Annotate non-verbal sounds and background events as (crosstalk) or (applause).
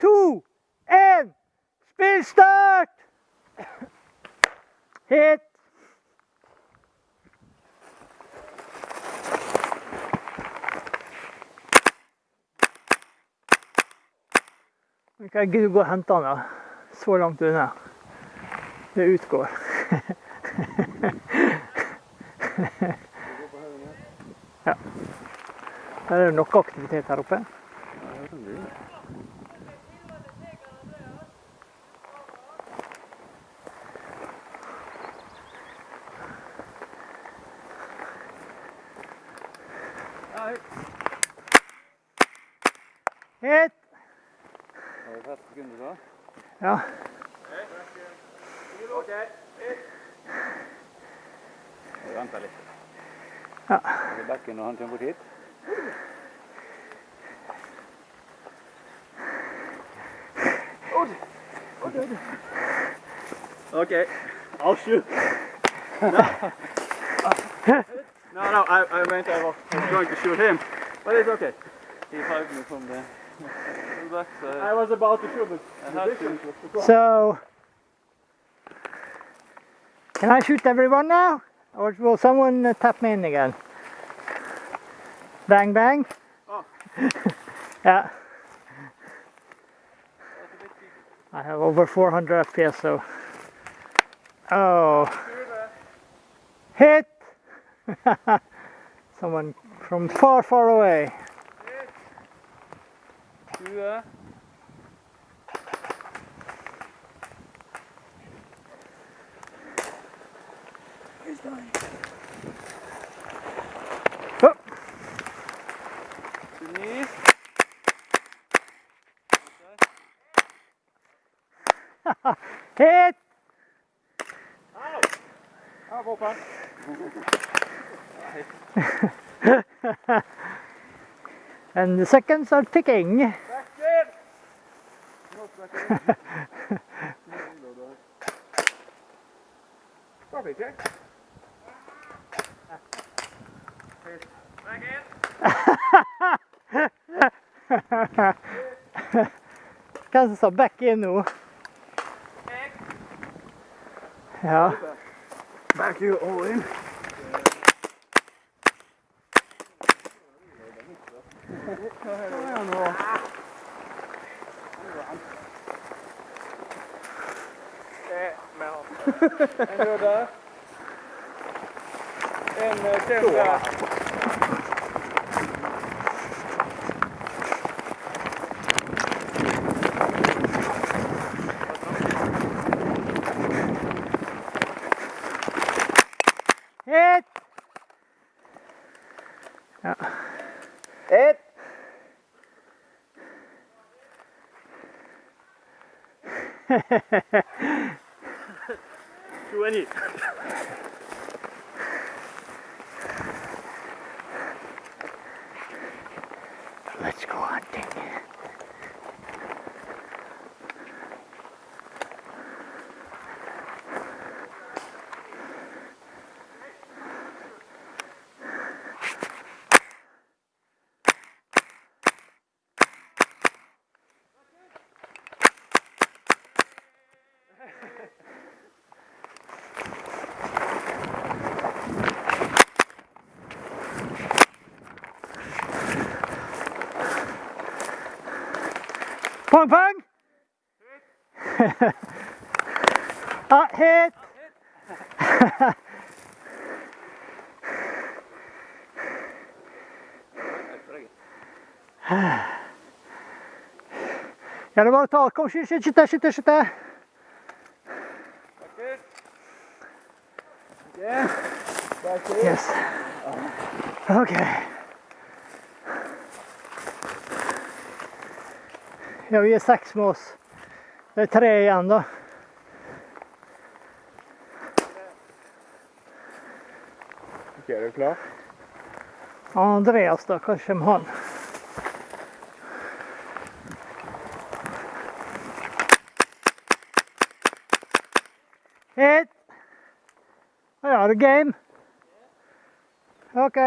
to, én, spillstart! (coughs) Hit. Ikke jeg gidder å gå og hente han, da. Så langt unna. Det utgår. (laughs) ja. Det er nok aktivitet her oppe. Ja, det vi fast sekunder da? Ja. Vi venter litt. Ja. Er det bekken når han kommer bort hit? OK. I'll shoot. No, no, no I, I meant I was, I was going to shoot him, but it's okay. He hugged me from the back, (laughs) I was about to shoot him. To. So, can I shoot everyone now? Or will someone uh, tap me in again? Bang, bang. Oh. (laughs) yeah. I have over 400 FPS, so. Oh. Hit! (laughs) someone from far, far away. 20. Oh. 29. (laughs) Hit! Våpen. (laughs) (laughs) And the seconds are ticking. Back in! Not back in. Probably check. Back in. Hvem som sa back in nå? Ja. Back you all in. Er det mel. (laughs) En zo daar. En uh, tegen daar. Hit! Ja. Hit! 20. Let's go hunting. Pong pong! ah, hit! (laughs) Ja, det er bare å ta. Kom, skyt, skyt, skyt, skyt, skyt. Yeah. Back in. Yes. Ok. Ja, vi er seks med oss. Det er tre igjen, da. Ok, er du klar? Andreas, da. Hva kommer han? Hit! I det game? OK.